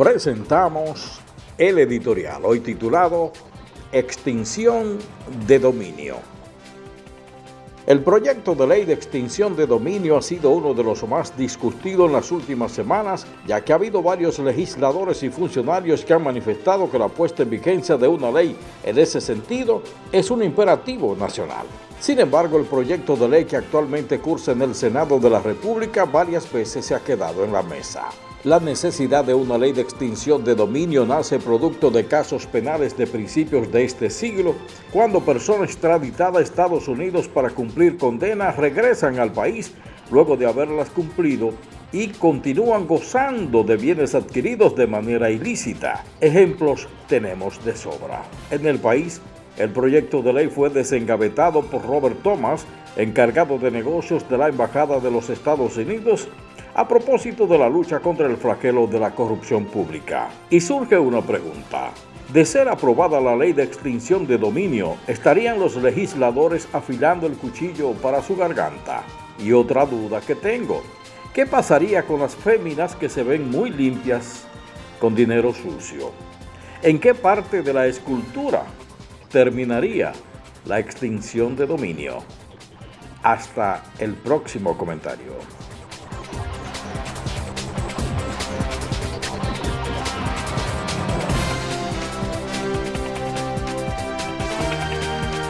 presentamos el editorial, hoy titulado Extinción de Dominio. El proyecto de ley de extinción de dominio ha sido uno de los más discutidos en las últimas semanas, ya que ha habido varios legisladores y funcionarios que han manifestado que la puesta en vigencia de una ley en ese sentido es un imperativo nacional. Sin embargo, el proyecto de ley que actualmente cursa en el Senado de la República varias veces se ha quedado en la mesa. La necesidad de una ley de extinción de dominio nace producto de casos penales de principios de este siglo, cuando personas extraditadas a Estados Unidos para cumplir condenas regresan al país luego de haberlas cumplido y continúan gozando de bienes adquiridos de manera ilícita. Ejemplos tenemos de sobra. En el país, el proyecto de ley fue desengavetado por Robert Thomas, encargado de negocios de la Embajada de los Estados Unidos, a propósito de la lucha contra el flagelo de la corrupción pública. Y surge una pregunta. De ser aprobada la ley de extinción de dominio, ¿estarían los legisladores afilando el cuchillo para su garganta? Y otra duda que tengo, ¿qué pasaría con las féminas que se ven muy limpias con dinero sucio? ¿En qué parte de la escultura terminaría la extinción de dominio? Hasta el próximo comentario. Thank you.